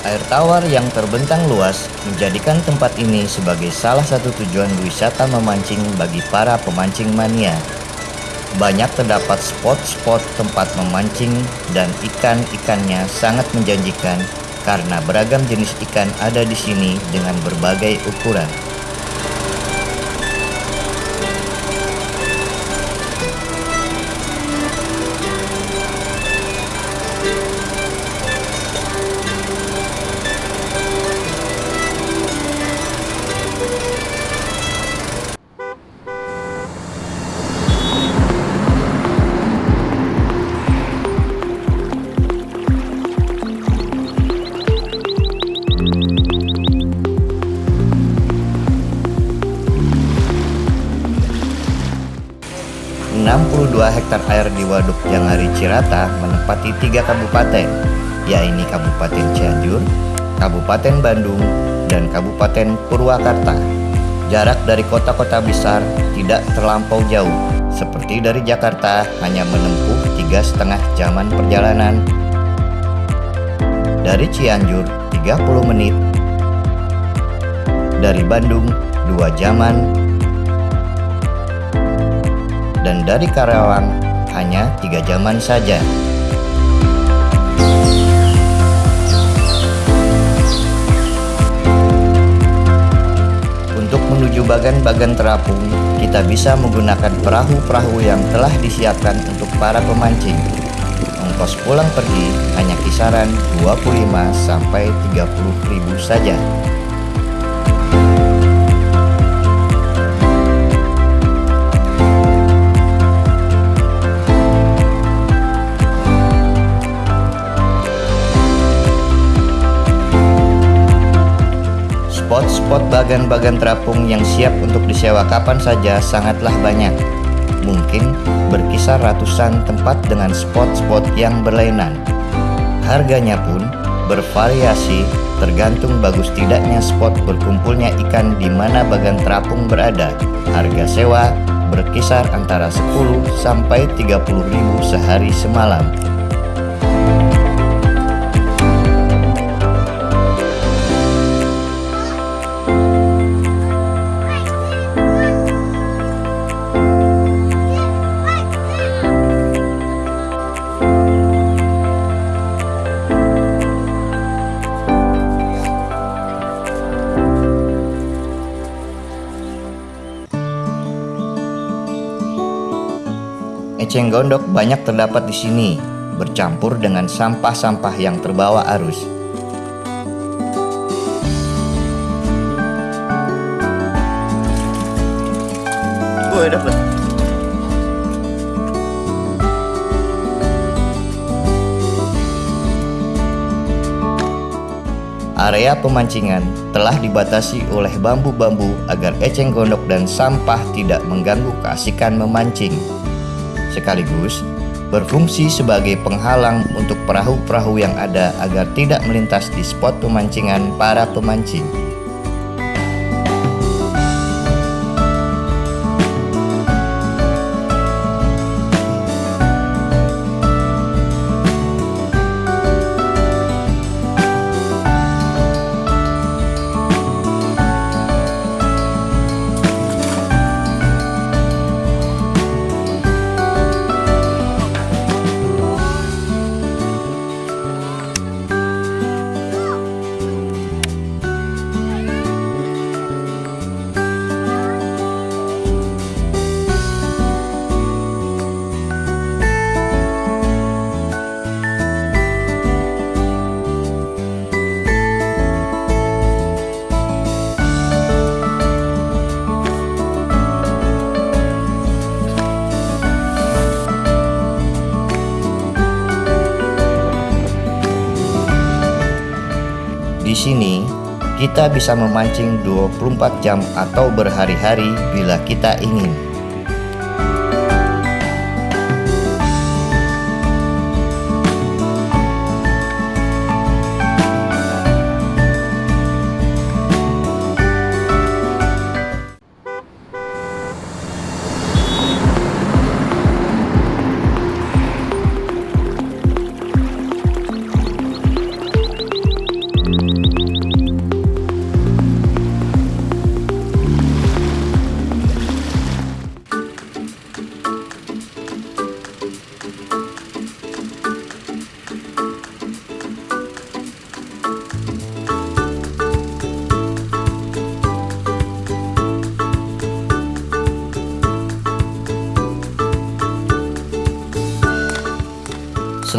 Air tawar yang terbentang luas menjadikan tempat ini sebagai salah satu tujuan wisata memancing bagi para pemancing mania. Banyak terdapat spot-spot tempat memancing dan ikan-ikannya sangat menjanjikan karena beragam jenis ikan ada di sini dengan berbagai ukuran. 62 hektar air di Waduk Jangari Cirata menempati tiga kabupaten, yaitu Kabupaten Cianjur, Kabupaten Bandung, dan Kabupaten Purwakarta. Jarak dari kota-kota besar tidak terlampau jauh, seperti dari Jakarta hanya menempuh tiga setengah jaman perjalanan. Dari Cianjur 30 menit, dari Bandung 2 jaman dan dari Karawang hanya tiga jaman saja. Untuk menuju bagan-bagan terapung, kita bisa menggunakan perahu-perahu yang telah disiapkan untuk para pemancing. Ongkos pulang pergi hanya kisaran 25 sampai 30 ribu saja. Spot-spot bagan-bagan terapung yang siap untuk disewa kapan saja sangatlah banyak. Mungkin berkisar ratusan tempat dengan spot-spot yang berlainan. Harganya pun bervariasi tergantung bagus tidaknya spot berkumpulnya ikan di mana bagan terapung berada. Harga sewa berkisar antara 10 sampai 30 ribu sehari semalam. Eceng gondok banyak terdapat di sini, bercampur dengan sampah-sampah yang terbawa arus. Woi, dapat. Area pemancingan telah dibatasi oleh bambu-bambu agar eceng gondok dan sampah tidak mengganggu keasikan memancing sekaligus berfungsi sebagai penghalang untuk perahu-perahu yang ada agar tidak melintas di spot pemancingan para pemancing. Sini, kita bisa memancing 24 jam atau berhari-hari bila kita ingin.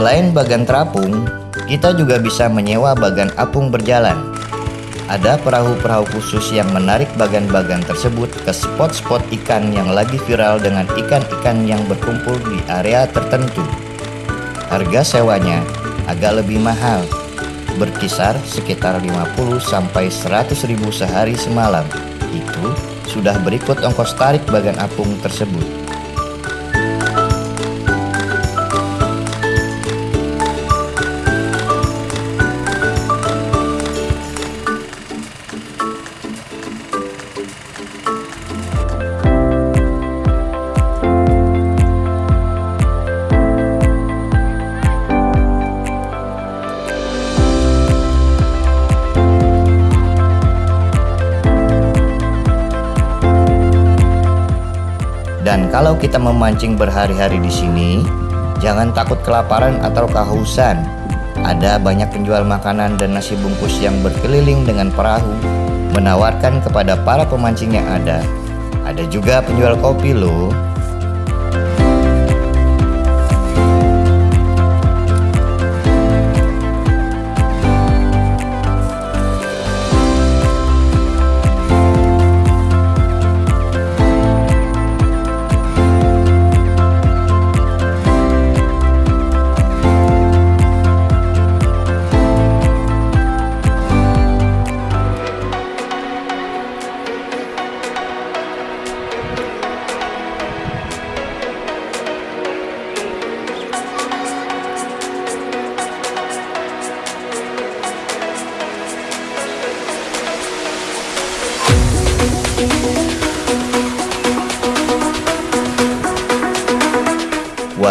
Selain bagan terapung, kita juga bisa menyewa bagan apung berjalan. Ada perahu-perahu khusus yang menarik bagan-bagan tersebut ke spot-spot ikan yang lagi viral dengan ikan-ikan yang berkumpul di area tertentu. Harga sewanya agak lebih mahal, berkisar sekitar 50 sampai 100 ribu sehari semalam. Itu sudah berikut ongkos tarik bagan apung tersebut. Dan kalau kita memancing berhari-hari di sini, jangan takut kelaparan atau kehausan. Ada banyak penjual makanan dan nasi bungkus yang berkeliling dengan perahu, menawarkan kepada para pemancing yang ada. Ada juga penjual kopi loh.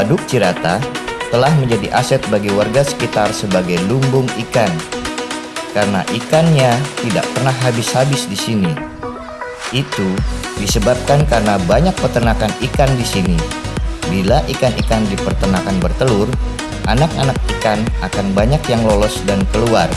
Waduk Cirata telah menjadi aset bagi warga sekitar sebagai lumbung ikan. Karena ikannya tidak pernah habis-habis di sini. Itu disebabkan karena banyak peternakan ikan di sini. Bila ikan-ikan di peternakan bertelur, anak-anak ikan akan banyak yang lolos dan keluar.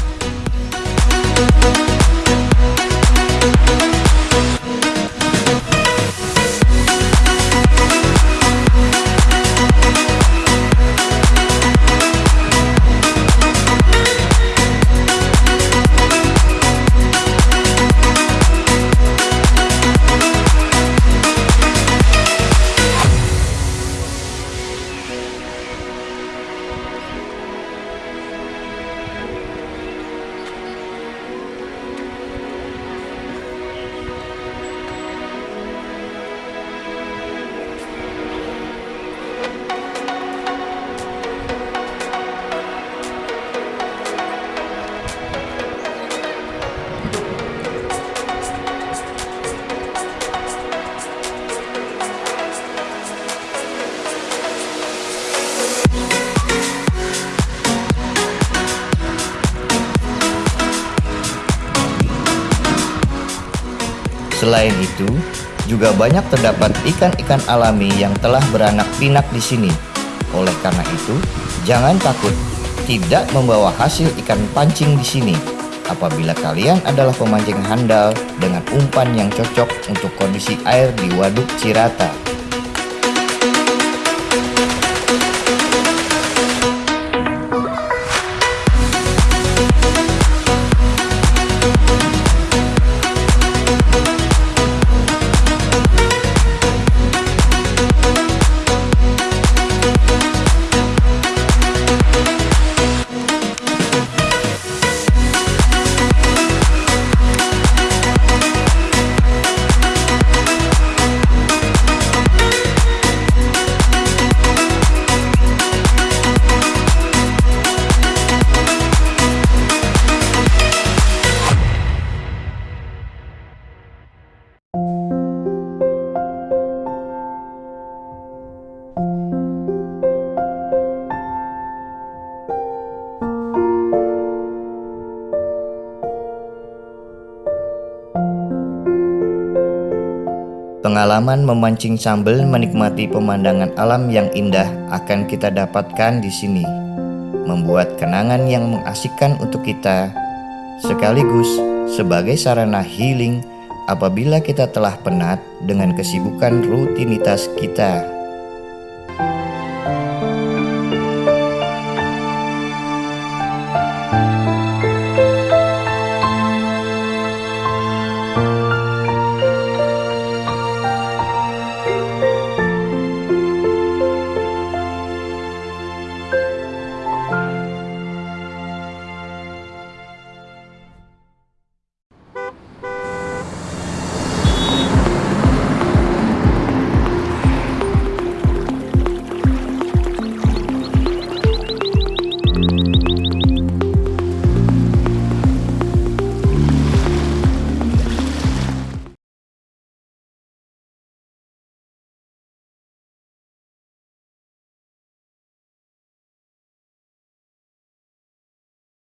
Selain itu, juga banyak terdapat ikan-ikan alami yang telah beranak pinak di sini. Oleh karena itu, jangan takut tidak membawa hasil ikan pancing di sini. Apabila kalian adalah pemancing handal dengan umpan yang cocok untuk kondisi air di Waduk Cirata. Pengalaman memancing sambil menikmati pemandangan alam yang indah akan kita dapatkan di sini, membuat kenangan yang mengasihkan untuk kita, sekaligus sebagai sarana healing apabila kita telah penat dengan kesibukan rutinitas kita.